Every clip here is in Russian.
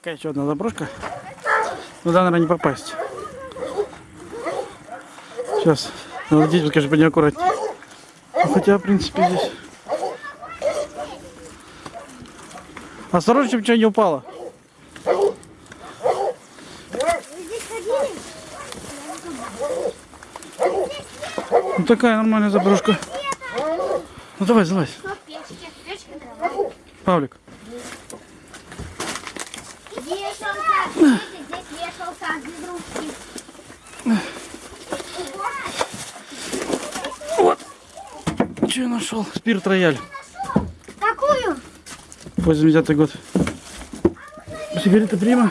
Какая еще одна заброшка? Туда, наверное, не попасть. Сейчас. Надо детям, конечно, быть аккуратнее. Ну, хотя, в принципе, здесь... Осторожно, чтобы ничего не упало. Ну такая нормальная заброшка. Ну давай, залазь. Павлик. Игрушки. Что я нашел? Спирт рояль. Какую? 89 год. Сигарета Прима.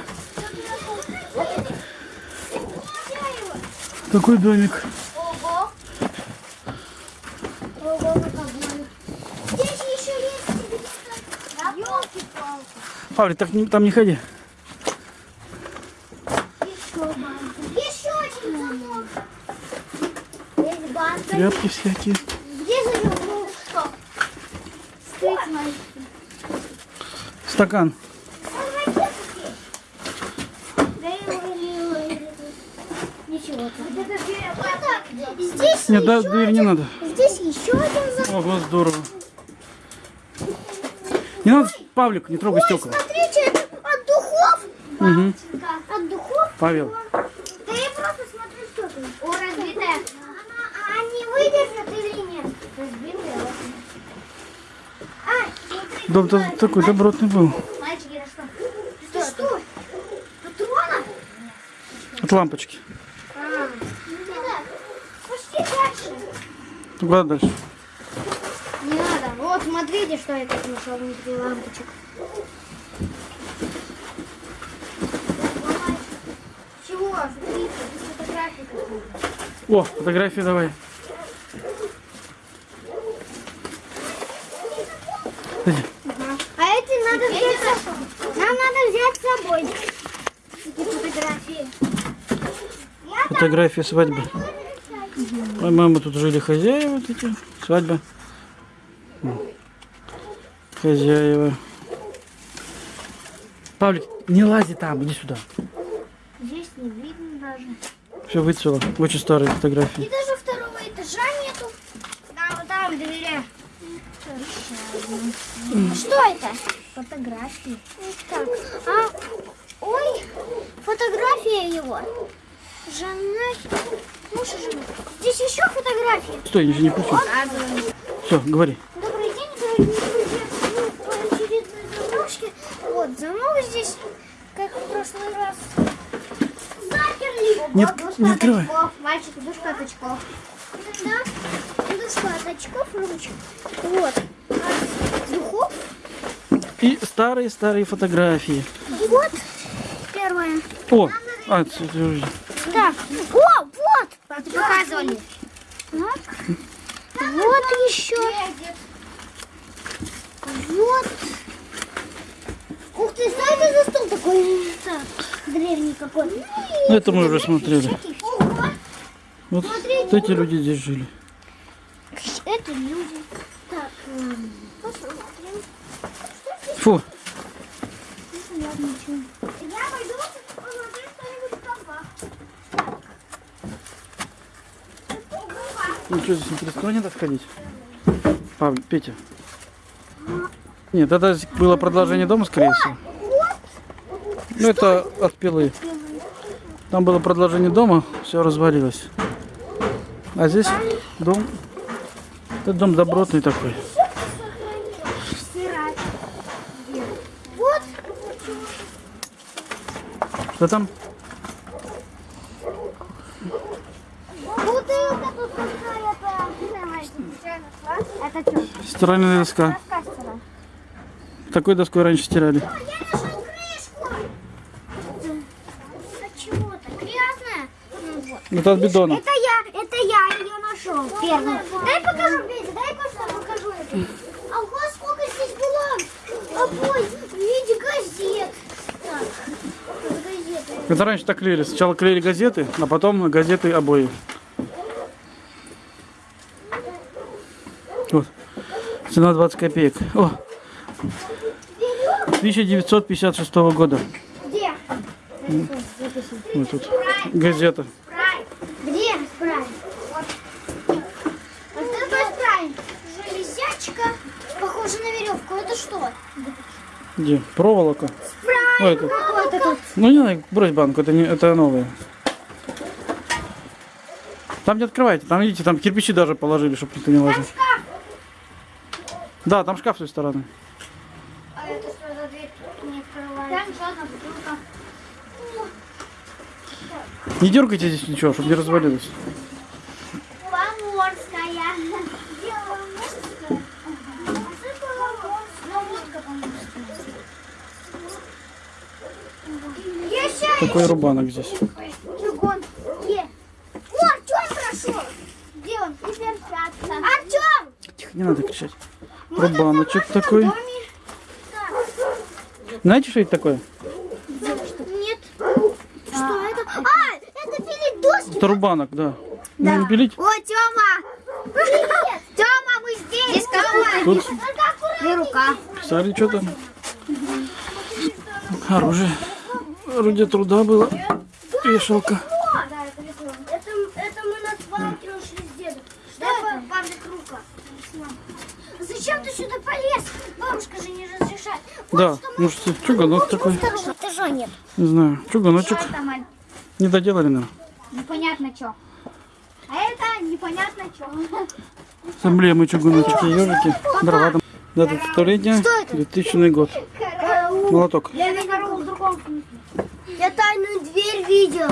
Такой домик. Ого. Ого, какой. Здесь еще есть. Ёлки-палки. Павлик, так не- там не ходи. Еще банка. Еще один замок. Здесь банка. Тряпки всякие. Где же его? Что? Стоит маленький. Стакан. Да его или- Ничего. Здесь Нет, да, дверь не один- надо. Здесь еще один замок. Ого, здорово. Не надо, Павлик, не трогай стекла. Смотрите, это от духов. Угу. От духов. Павел. Да я просто смотрю, что тут. О, разбитая. Она, а они выдержат или нет? Разбитая. А, смотри, Дом то- такой добротный был. Мальчики, это что? Что? Что? Патронов? От лампочки. А. Пошли дальше. Куда дальше? Не надо. Вот, смотрите, что я тут нашел внутри лампочек. Чего? Смотрите, фотографии какие-то. О, фотографии давай. Подожди. А эти надо взять с собой. Нам надо Эти фотографии. Я Фотография свадьбы. По-моему, тут жили хозяева вот эти. Свадьба. Хозяева. Павлик, не лази там, иди сюда. Здесь не видно даже. Все выцвело. Очень старые И фотографии. даже второго этажа нету. Да, вот там в двери. Что это? Фотографии. Так, а, ой, фотография его. Жена, муж и жена. Здесь еще фотографии. Стой, ничего не включил. Все, говори. Добрый день, дорогие друзья. Мы по очередной. Вот, замок здесь, как в прошлый раз. Заперли. Не Вот, отк- душка не от открывай. очков. Мальчик, душка от очков. Да, душка от очков, ручек. Вот. И старые-старые фотографии. Вот первое. О, а, уже- Так, о, вот. Показывали. Так. Вот еще. Вот. Ух ты, что это за стол такой? Так, древний какой. Ну, это мы уже смотрели. Вот Смотрите. эти люди здесь жили. это люди. Так, посмотрим. Фу, ну что здесь интересно, надо сходить? Павел, Петя. Нет, это было продолжение дома, скорее всего. Ну, это от пилы. Там было продолжение дома, все развалилось. А здесь дом. Это дом добротный такой. Стирать. Где? Вот. Что там? Вот это тут какая-то. Это что? Стиральная доска. Такой доской раньше стирали. Это от бидона. Это я, это я ее нашел первую. Дай покажу, Петя, дай просто покажу это. А ого, сколько здесь было обои в виде газет. Так, это газеты. Это раньше так клеили. Сначала клеили газеты, а потом газеты обои. Вот. Цена 20 копеек. О, 1956 года. Вот тут газета. Где спрайм? Вот. Вот это такой спрайм. Железячка, похоже на веревку. Это что? Где? Проволока. Спрайм. Ой, тут. Ну не надо, брось банку, это, не, это новые. Там не открывайте, там видите, там кирпичи даже положили, чтобы никто не лазил. Да, там шкаф с той стороны. А это что за дверь не открывается? Там еще одна бутылка. Не дергайте здесь ничего, чтобы не развалилось. Такой рубанок здесь. Чугун. Е. О, Артем прошел. Где он? И перчатка. Артем! Тихо, не надо кричать. Рубаночек такой. Доме. Знаете, что это такое? Нет. Что это? А, это пилить доски. Это рубанок, да. Ну, не пилить. О, Тёма! Привет! Тёма, мы здесь! Здесь? Тут Две рука. писали что-то. Оружие. Орудие труда было. Вешалка. Это, это мы на свалке нашли с дедом. Что это? Павлик рука. Зачем ты сюда полез? Бабушка же не разрешает. Да, ну что, чуганок такой. Второго этажа нет. Не знаю, чуганочек. Не доделали, наверное. Непонятно что. А это непонятно что. С эмблемой чугуночки, ежики, дрова там. Дата столетия, 2000 год. Молоток. Я видел в другом смысле. Я тайную дверь видел.